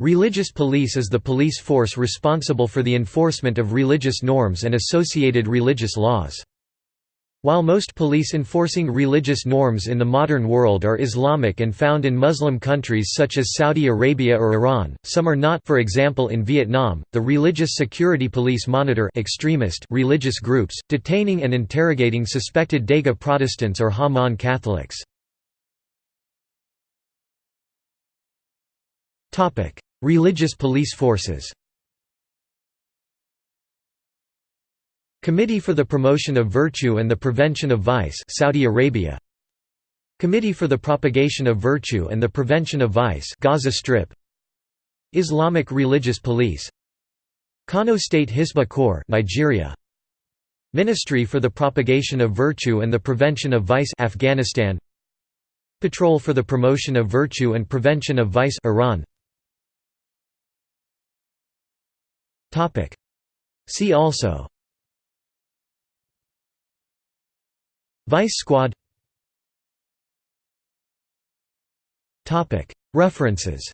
Religious police is the police force responsible for the enforcement of religious norms and associated religious laws. While most police enforcing religious norms in the modern world are Islamic and found in Muslim countries such as Saudi Arabia or Iran, some are not for example in Vietnam, the Religious Security Police monitor extremist religious groups, detaining and interrogating suspected Dega Protestants or Ha Mon Catholics. Religious police forces. Committee for the Promotion of Virtue and the Prevention of Vice Saudi Arabia. Committee for the Propagation of Virtue and the Prevention of Vice Gaza Strip. Islamic Religious Police. Kano State Hisbah Corps Nigeria. Ministry for the Propagation of Virtue and the Prevention of Vice Afghanistan. Patrol for the Promotion of Virtue and Prevention of Vice Iran See also. Vice Squad. References